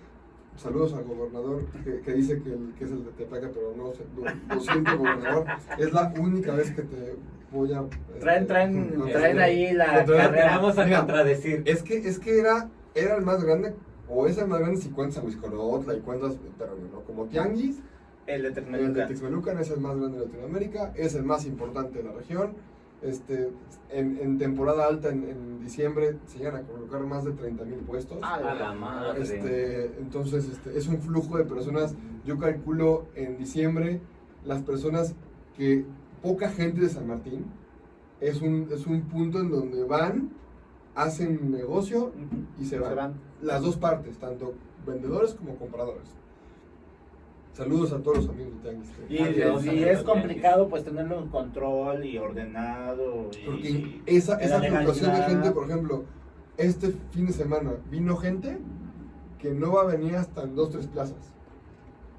Saludos al gobernador que, que dice que, el- que es el de Tepaca, pero no sé, lo, lo siento, gobernador. Es la única vez que te voy a.
Traen,
este,
traen,
no,
traen
no,
ahí la
traen-
vamos a
Mira,
contradecir.
Es que, es que era, era el más grande, o es el más grande si cuentas a Huizcorotla y cuentas, pero no, como tianguis.
El de
El de
Texmelucan.
Texmelucan es el más grande de Latinoamérica, es el más importante de la región. Este, en, en temporada alta, en, en diciembre, se llegan a colocar más de 30 mil puestos.
Ah,
A la madre.
Este, entonces, este, es un flujo de personas. Yo calculo en diciembre las personas que poca gente de San Martín es un, es un punto en donde van, hacen negocio y se van. Las dos partes, tanto vendedores como compradores. Saludos a todos los amigos de Tianguis.
Y,
Adiós,
y
amigos
es complicado pues tenerlo en control y ordenado. Y,
Porque esa, esa fluctuación de gente, por ejemplo, este fin de semana vino gente que no va a venir hasta en dos, tres plazas.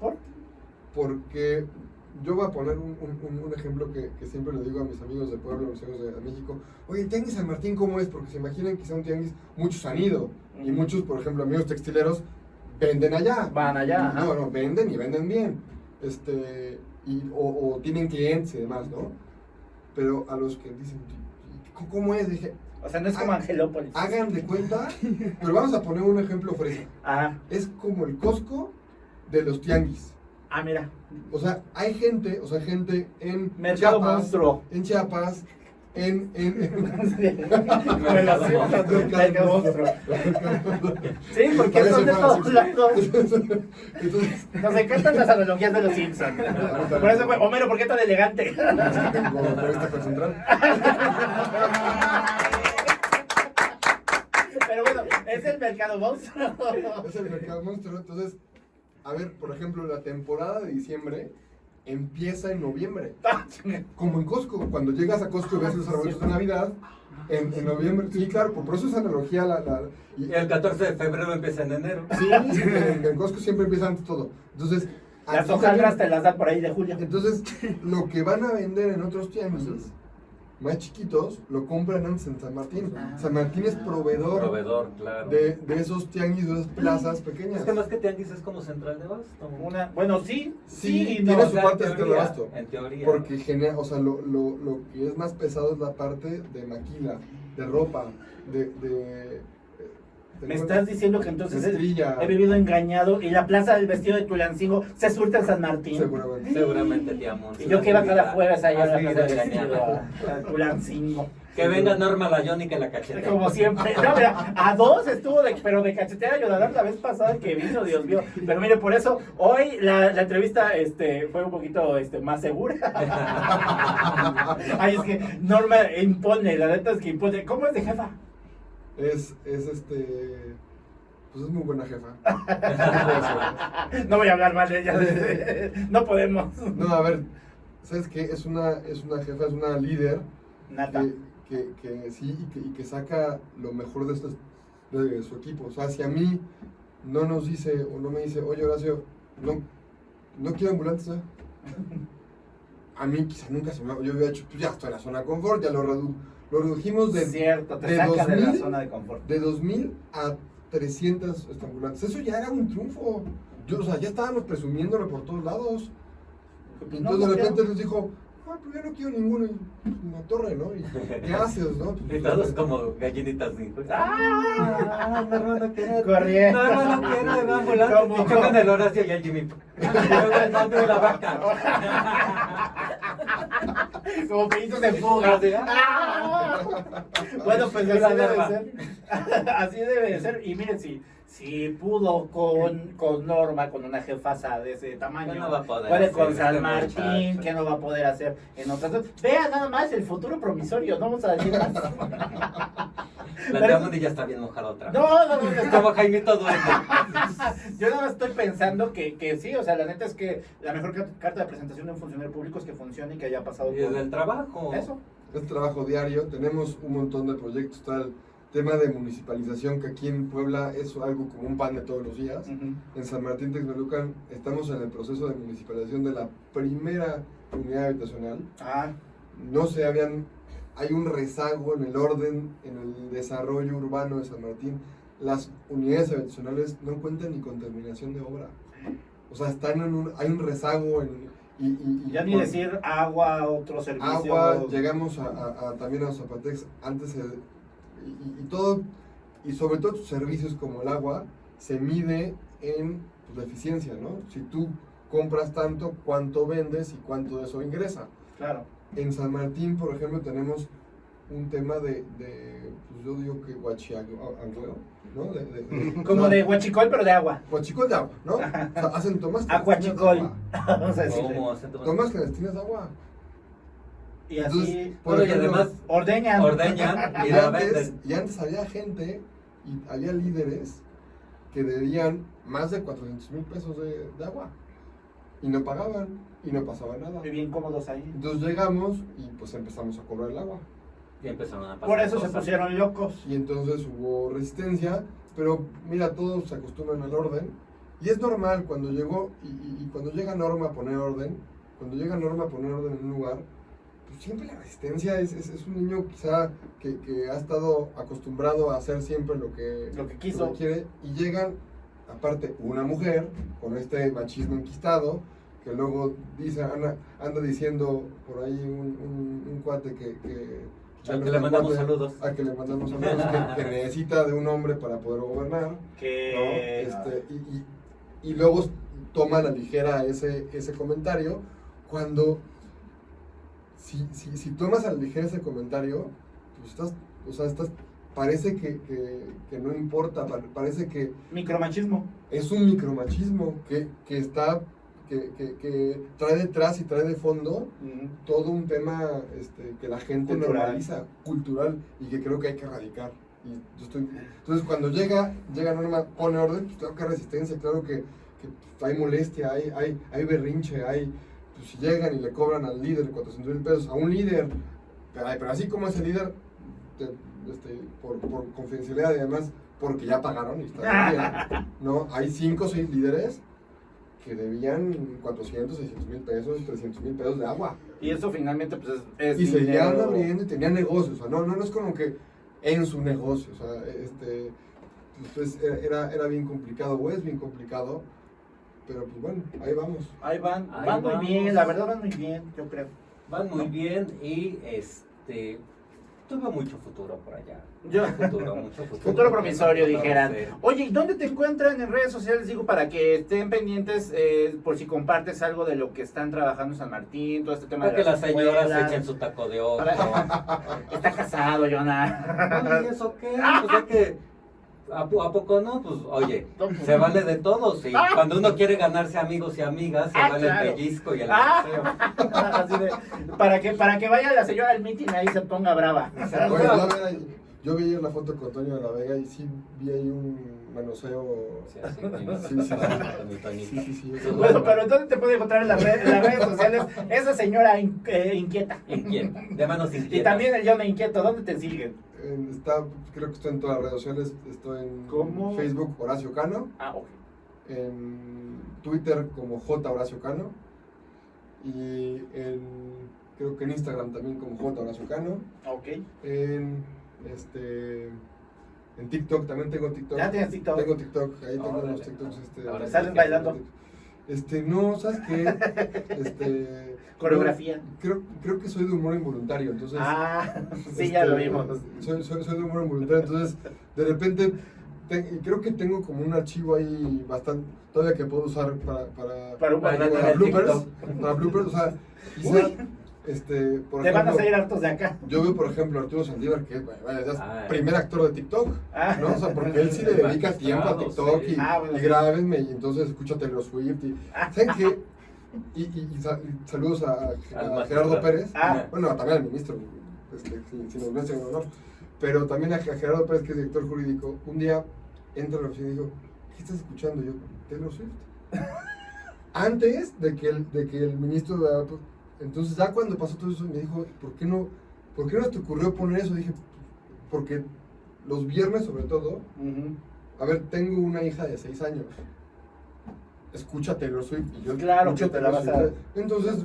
¿Por?
Porque yo voy a poner un, un- ejemplo que, que siempre le digo a mis amigos de Puebla, a mis amigos de, de México. Oye, el Tianguis San Martín, ¿cómo es? Porque se imaginan que sea un tianguis, muchos han ido. Y muchos, por ejemplo, amigos textileros, venden allá.
Van allá.
No, no, venden y venden bien. Este, y, o, o tienen clientes y demás, ¿no? Pero a los que dicen, "¿Y ¿cómo es? Dije,
O sea, no es como
Ah,
Angelópolis.
hagan de cuenta, pero vamos a poner un ejemplo fresa.
Ajá.
Es como el Costco de los tianguis.
Ah, mira.
O sea, hay gente, o sea, gente en
Mercado
Chiapas,
monstruo.
en Chiapas, en, en, en-.
Sí, porque
Parece
son de todos lados.
Entonces,
Nos encantan las analogías de los Simpsons. Por eso, fue, Homero, ¿por qué tan elegante?
es que tengo.
Pero bueno, es el mercado monstruo.
Es el mercado monstruo. Entonces, a ver, por ejemplo, la temporada de diciembre empieza en noviembre. Como en Costco, cuando llegas a Costco y ves los arbolitos de Navidad, en, en noviembre, sí, claro, por eso es analogía la... la y-
Y el 14 de febrero empieza en enero.
sí, en, en Costco siempre empieza antes todo. Entonces,
Las hojaldras te las dan por ahí de julio.
Entonces, lo que van a vender en otros tianguis más chiquitos, lo compran antes en San Martín.
Ah.
San Martín es proveedor,
Proveedor, claro.
de, de esos tianguis, de esas plazas pequeñas.
Es que más que tianguis es como central de abasto.
Una, bueno, sí,
Sí,
sí, y
tiene
no.
su
O sea,
parte de
teoría,
abasto.
En teoría.
Porque genera, o sea, lo, lo, lo que es más pesado es la parte de maquila, de ropa, de... de, de-
Me estás diciendo que entonces
Estrella.
he vivido engañado y la plaza del vestido de Tulancingo se surte en San Martín.
Seguramente.
Seguramente te amo.
Y yo que iba cada jueves allá a la plaza del
vivido
vestido
engañado.
a, a Tulancingo.
Que venga Norma Layón y que la cachete.
Como siempre. No, mira, a dos estuvo de, pero de cachetear a Yodadar la vez pasada que vino, Dios mío. Pero mire, por eso hoy la, la entrevista este, fue un poquito este, más segura. Ay, es que Norma impone, la neta es que impone. ¿Cómo es de jefa?
Es, es este... Pues es muy buena jefa.
No voy a hablar mal de ella. No podemos.
No, a ver, ¿sabes qué? Es una, es una jefa, es una líder
Nata.
que, que, que sí y que, y que saca lo mejor de, estos, de su equipo. O sea, si a mí no nos dice o no me dice, oye Horacio, no, no quiero ambulantes, ¿eh? A mí quizá nunca se me yo había hecho, pues ya estoy en la zona de confort, ya lo, redu- lo redujimos de,
cierto, te
de
saca de la
2000
zona de confort.
de 2000 a 300 este, ambulantes. Eso ya era un triunfo. Yo, o sea, ya estábamos presumiéndolo por todos lados. Y
No,
entonces de repente
quiero.
nos dijo, ah, pero yo no quiero ninguno. Y, Una torre, ¿no? Y, ¿Qué haces, no?
Y todos como gallinitas. ¿sí? ¡Ah! No, no, no quiero.
Corriendo.
No, no, quiero. Me.
¿Cómo?
Y chocan el Horacio y el Jimmy. Luego el nombre de la vaca.
Como peditos de fuga. Bueno, pues así debe ser. Así debe de ser. Y miren, si, si pudo con, con Norma, con una jefasa de ese tamaño,
¿Qué no va a poder
puede
hacer
con
este
San Martín, que no va a poder hacer en otras. Vean nada más el futuro promisorio, no vamos a decir más.
La
Pero-
Diamond ya está bien mojada otra vez.
No, no, no, no.
como Jaimito Duende.
Yo nada más estoy pensando que, que sí, o sea, la neta es que la mejor car- carta de presentación de un funcionario público es que funcione y que haya pasado
Y
por
el trabajo.
eso.
Es trabajo diario, tenemos un montón de proyectos, está el tema de municipalización, que aquí en Puebla es algo como un pan de todos los días. En San Martín Texmelucan estamos en el proceso de municipalización de la primera unidad habitacional.
Ah,
No se habían, hay un rezago en el orden, en el desarrollo urbano de San Martín. Las unidades habitacionales no cuentan ni con terminación de obra. O sea, están en un, hay un rezago en, y, y- y
ya ni
por-
decir agua, otros servicios.
agua, llegamos a, a- a- también a Zapatex, antes y, y- y todo, y sobre todo tus servicios como el agua, se mide en pues, la eficiencia, ¿no? Si tú compras tanto, cuánto vendes y cuánto de eso ingresa.
Claro.
En San Martín, por ejemplo, tenemos un tema de, de, pues yo digo que guachiago, ¿no? De, de- de-
Como
no,
de huachicol, pero de agua.
Guachicol de agua, ¿no? O sea, hacen tomas
Acuachicol.
clandestinas de agua.
Vamos a decirle.
¿Cómo hacen
Tomas clandestinas de agua.
Y así
Entonces, por
Bueno, y además
ordeñan.
ordeñan y
Y
la
antes,
venden.
y antes había gente y había líderes que debían más de 400 mil pesos de, de agua y no pagaban y no pasaba nada.
Muy bien cómodos ahí.
Entonces llegamos y pues empezamos a cobrar el agua.
Y empezaron a pasar
Por eso se pusieron locos.
Y entonces hubo resistencia, pero mira, todos se acostumbran al orden. Y es normal cuando llegó, y, y- y cuando llega Norma a poner orden, cuando llega Norma a poner orden en un lugar, pues siempre la resistencia es, es, es un niño quizá que, que ha estado acostumbrado a hacer siempre lo que,
Lo que quiso.
quiere. Y llegan, aparte, una mujer con este machismo enquistado, que luego dice, anda, anda diciendo por ahí un, un- un cuate que... que
Al que le mandamos saludos.
a que le mandamos saludos, que, que necesita de un hombre para poder gobernar. ¿no?
Que.
Este, y, y- y luego toma a la ligera ese, ese comentario cuando si, si, si tomas a la ligera ese comentario, pues estás, o sea, estás, parece que, que, que no importa, pa- parece que
Micromachismo.
es un micromachismo que, que está, que, que, que trae detrás y trae de fondo todo un tema este, que la gente
Cultural.
normaliza, cultural, y que creo que hay que erradicar. Y yo estoy, entonces, cuando llega, llega Norma, pone orden, pues claro que hay resistencia, claro que, que, hay molestia, hay, hay, hay berrinche, hay, pues si llegan y le cobran al líder 400 mil pesos, a un líder, pero, pero así como ese líder, te- este, por, por confidencialidad y además, porque ya pagaron y está bien, ¿no? Hay 5 o 6 líderes que debían 400, 600 mil pesos, 300 mil pesos de agua.
Y eso finalmente, pues es. es
Y seguían abriendo y tenían negocios. O sea, no, no, no es como que en su negocio. O sea, este, pues, era, era, bien complicado, o es bien complicado. Pero pues bueno, ahí vamos.
Ahí van.
Ahí
van muy
vamos.
bien, la verdad van muy bien, yo creo.
Van muy bien y este tuve mucho futuro por allá.
Yo-
futuro, mucho futuro.
Futuro promisorio, dijeran. Oye, ¿y dónde te encuentran en redes sociales? Digo, para que estén pendientes eh, por si compartes algo de lo que están trabajando en San Martín, todo este tema
Para
de
que las señoras
escuelas.
echen su taco de ojo.
Está casado, Jonah.
¿y eso qué? Pues es que ¿A, po- a poco no? Pues oye, se vale de todos. Y cuando uno quiere ganarse amigos y amigas, se
Ah,
vale
claro.
el pellizco y el
Ah. Así de, para que para que vaya la señora al meeting ahí se ponga brava.
Oye, yo, yo vi la foto con Toño de la Vega y sí vi ahí un manoseo.
Sí,
Sí, sí, sí. Sí, sí, sí.
Bueno, pero entonces te puede encontrar en, las redes- en las redes sociales esa señora in- eh, inquieta.
Inquieto, de manos
Y
inquietas.
también el Jonah inquieto, ¿dónde te siguen?
En- está, creo que estoy en todas las redes sociales. Estoy en
¿Cómo?
Facebook Horacio Cano,
Ah, ok.
en Twitter como J Horacio Cano y en, creo que en Instagram también como J Horacio Cano.
Ok.
En este en TikTok también tengo TikTok.
¿Ya tienes TikTok?
Tengo TikTok, ahí tengo
Órale.
unos TikToks este
Ahora
¿Salen bailando?
Este, no, ¿sabes qué? Este
Coreografía.
no, creo, creo que soy de humor involuntario, entonces
Ah, sí, ya lo
este,
vimos.
Soy, soy, soy de humor involuntario, entonces de repente te- creo que tengo como un archivo ahí bastante todavía que puedo usar para para,
Para
para, para bloopers, para bloopers, o sea, quizá. Este, por
Te van a
ejemplo,
salir hartos de acá.
yo veo, por ejemplo, Arturo Saldívar, que es
Ah,
primer actor de TikTok,
Ah.
¿no? O sea, porque él sí le dedica tiempo a TikTok
sí.
y,
Ah, bueno,
y
sí.
grábenme y entonces escucha Taylor Swift y... ¿Saben qué? Y, y- y sa- y saludos a, Gerardo. Pérez.
Ah.
Bueno, también al ministro, este, si, si nos ves en honor. Pero también a, a Gerardo Pérez, que es director jurídico. Un día entra a la oficina y dijo, ¿qué estás escuchando? Y yo, Taylor Swift. Antes de que el, de que el ministro... de- entonces ya cuando pasó todo eso me dijo, ¿por qué no, por qué no te ocurrió poner eso? Dije, porque los viernes sobre todo, a ver, tengo una hija de 6 años. Escucha Taylor Swift. Y yo
Claro que te la vas a-.
Entonces,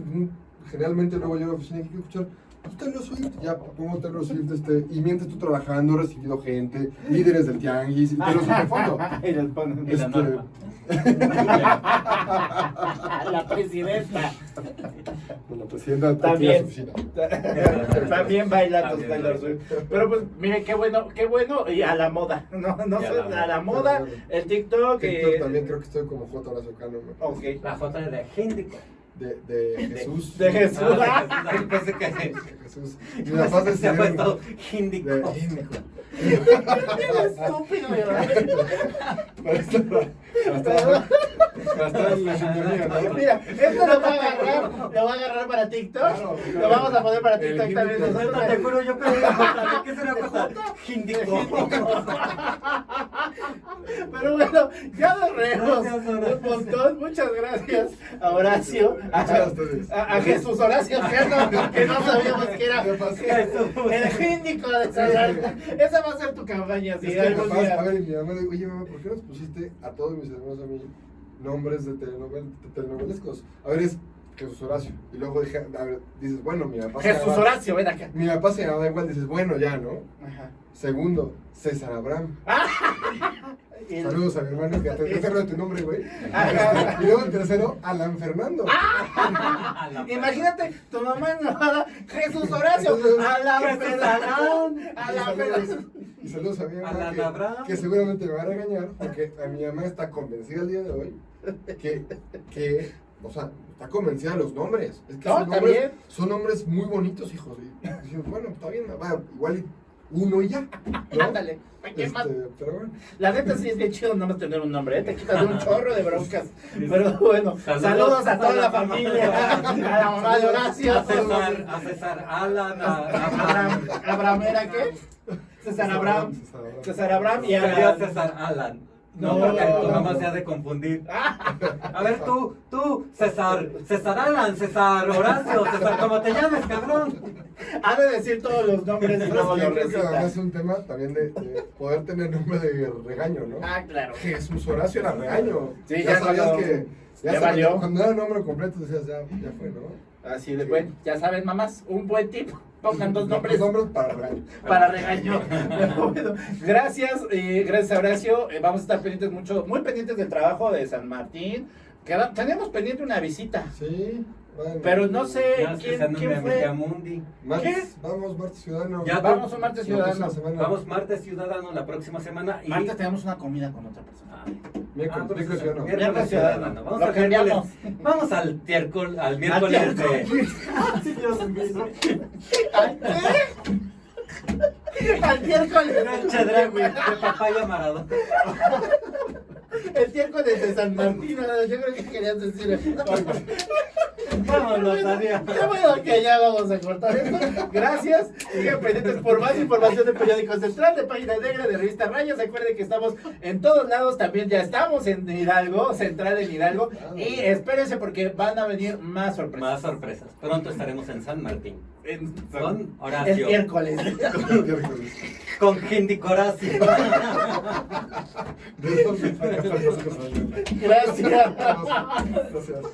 generalmente luego llego a la oficina y quiero escuchar Taylor Swift. Ya pongo Taylor Swift. Este, y mientras tú trabajando, he recibido gente, líderes del tianguis, y Taylor Swift de fondo.
Y les ponen-
la
Este,
norma.
La presidenta.
Con la presidenta
También.
la oficina.
También baila tus
También
Taylor. Swift. Pero pues, mire, qué bueno, qué bueno. Y a la moda. No, no sé,
la
a la
moda.
el TikTok.
TikTok
eh,
también creo que estoy como J. Horacio Cano.
Ok.
La foto de Hindico.
De, de Jesús.
de Jesús.
Ah, de Jesús. Pensé que
Jesús. Mi papá se
se ha puesto
de
Hindico.
Índico.
Estúpido, ¿verdad? Mira, esto lo va a agarrar, lo va a agarrar para TikTok.
Claro,
Lo vamos a poner para TikTok también. Nosotros.
Te juro, yo que ¿Qué será puesto? Hindico.
Pero bueno, ya nos
Gracias,
un montón. Muchas gracias a Horacio, a,
a ustedes.
a- Jesús Horacio que no sabíamos que era el gíndico de Sallarta. Esa va a ser tu campaña, si
Es que
algún
capaz,
día.
mi mamá dice, oye mamá, ¿por qué nos pusiste a todos mis hermanos a mí nombres de, telenovel, de telenovelescos? A ver, es Jesús Horacio. Y luego dije, a ver, dices, bueno, mi papá
Jesús
llamaba-
Horacio, ven acá.
Mi papá se llamaba igual, dices, bueno, ya, ¿no?
Ajá.
Segundo, César Abraham.
El-
Saludos a mi hermano que te te de tu nombre, güey. Este, Y luego el tercero, Alan Fernando.
Imagínate, tu mamá enojada, Jesús Horacio, a la
Jesús
Fernanda,
Abraham.
a
Y saludos,
Fernanda.
y saludos a mi mamá
Alan
que, seguramente me va a regañar porque a mi mamá está convencida el día de hoy que, que o sea, está convencida de los nombres. Es que
No,
son, nombres
bien.
son nombres muy bonitos, hijos. Y bueno, está bien, va, igual y uno y ya. ¿no?
Ándale, ¿qué
Este, pero bueno.
La neta sí es bien chido nada más tener un nombre, ¿eh? te quitas de un chorro de broncas. Pero bueno, saludos,
Saludos
a toda la familia, a la mamá de Horacio,
A César, a César Alan, a
Abraham, era qué? César Abraham,
César Abraham.
Y a
César Alan.
No,
No, porque tu
no,
mamá
no.
se ha de confundir. A ver, tú, tú, César, César Alan, César Horacio, César, ¿cómo te llames, cabrón?
ha de decir todos los nombres
que
los
es un tema también de, de poder tener nombre de regaño, ¿no?
Ah, claro.
Jesús Horacio era regaño.
Sí,
ya,
ya
sabías que.
Ya valió.
Cuando era nombre completo decías, ya, ya fue, ¿no?
Así de bueno, ya saben, mamás, un buen tip. Pongan dos nombres
Dos nombres para regaño.
para regaño. Bueno, gracias, eh, gracias a Horacio. Eh, vamos a estar pendientes mucho, muy pendientes del trabajo de San Martín. Queda- tenemos pendiente una visita.
Sí, bueno.
Pero no sé quién, quién fue.
Megamundi.
Martes,
¿Qué?
Vamos, Martes Ciudadano.
Ya,
Vamos un martes ciudadano.
Vamos martes ciudadano la próxima semana y
Martes tenemos una comida con otra persona.
Ah,
Miércoles,
ah, pues,
miércoles Ciudadano.
miércoles ciudadano. Vamos al miércoles. Vamos al miércoles, al miércoles de.
¿Al qué? Al miércoles.
El chedra, güey, de papaya maradona.
El miércoles de San Martín. Yo creo que querías decir.
Vámonos, adiós.
Qué bueno que ya vamos a cortar esto. Gracias. Sigan pendientes por más información de Periódico Central, de Página Negra, de Revista Rayos. Recuerden que estamos en todos lados. También ya estamos en Hidalgo, Central en Hidalgo. Y espérense porque van a venir más sorpresas.
Más sorpresas. Pronto estaremos en San Martín. Con Horacio.
Estiércoles.
Con
gente Horacio.
Gracias.
Gracias.